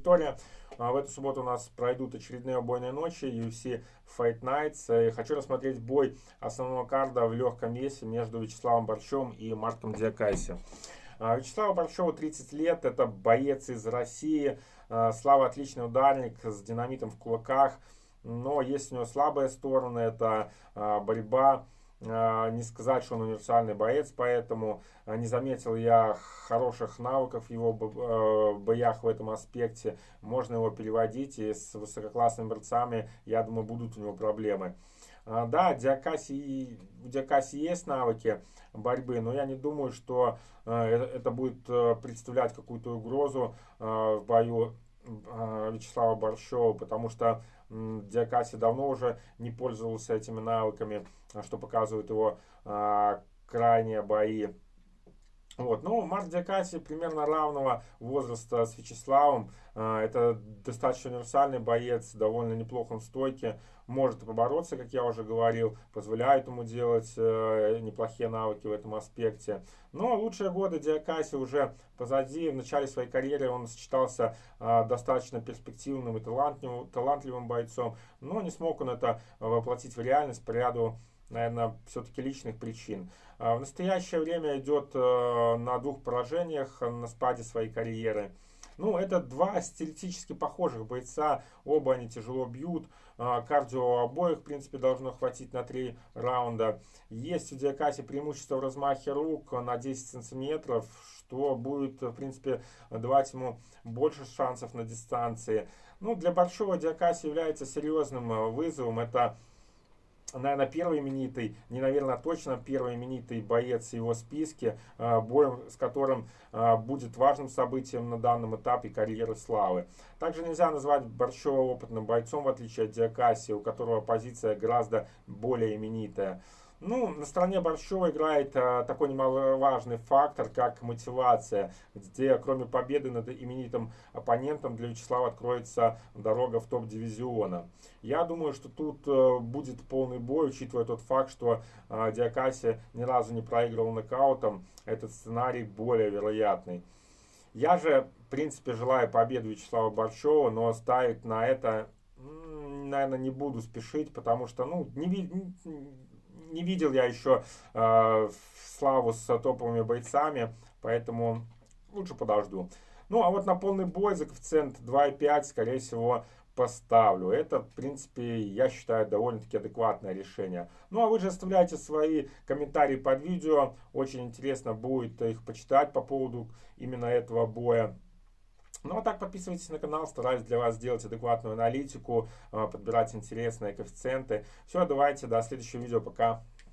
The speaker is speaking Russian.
аудитория. А, в эту субботу у нас пройдут очередные убойные ночи UFC Fight Nights. И хочу рассмотреть бой основного карда в легком весе между Вячеславом Борчом и Марком Диакайси. А, Вячеславу Борчеву 30 лет, это боец из России. А, Слава отличный ударник с динамитом в кулаках. Но есть у него слабые стороны, это борьба а, не сказать, что он универсальный боец, поэтому а, не заметил я хороших навыков в его а, боях в этом аспекте. Можно его переводить, и с высококлассными борцами, я думаю, будут у него проблемы. Да, Диакаси, у Диакаси есть навыки борьбы, но я не думаю, что это будет представлять какую-то угрозу в бою Вячеслава Борщева, потому что Диакаси давно уже не пользовался этими навыками, что показывают его а, крайние бои. Вот. Ну, Марк Диакаси примерно равного возраста с Вячеславом. А, это достаточно универсальный боец, довольно неплохо в стойке. Может побороться, как я уже говорил, позволяет ему делать э, неплохие навыки в этом аспекте. Но лучшие годы Диакаси уже позади. В начале своей карьеры он сочетался а, достаточно перспективным и талантливым, талантливым бойцом. Но не смог он это воплотить в реальность по ряду наверное, все-таки личных причин. А, в настоящее время идет э, на двух поражениях на спаде своей карьеры. Ну, это два стилистически похожих бойца, оба они тяжело бьют, а, кардио обоих, в принципе, должно хватить на три раунда. Есть у Диакаси преимущество в размахе рук на 10 сантиметров, что будет, в принципе, давать ему больше шансов на дистанции. Ну, для большого Диакаси является серьезным э, вызовом. Это наверное, первый именитый, не, наверное, точно первый именитый боец в его списке, а, боем с которым а, будет важным событием на данном этапе карьеры славы. Также нельзя назвать Борщева опытным бойцом, в отличие от Диакаси, у которого позиция гораздо более именитая. Ну, на стороне Борщева играет а, такой немаловажный фактор, как мотивация, где кроме победы над именитым оппонентом для Вячеслава откроется дорога в топ-дивизиона. Я думаю, что тут а, будет полный бой, учитывая тот факт, что а, Диакаси ни разу не проигрывал нокаутом, этот сценарий более вероятный. Я же, в принципе, желаю победы Вячеслава Борщева, но ставить на это, наверное, не буду спешить, потому что, ну, не, не видел я еще э, славу с топовыми бойцами, поэтому лучше подожду. Ну, а вот на полный бой за коэффициент 2,5, скорее всего, поставлю. Это, в принципе, я считаю, довольно-таки адекватное решение. Ну, а вы же оставляйте свои комментарии под видео. Очень интересно будет их почитать по поводу именно этого боя. Ну а так подписывайтесь на канал, стараюсь для вас сделать адекватную аналитику, а, подбирать интересные коэффициенты. Все, давайте, до следующего видео, пока.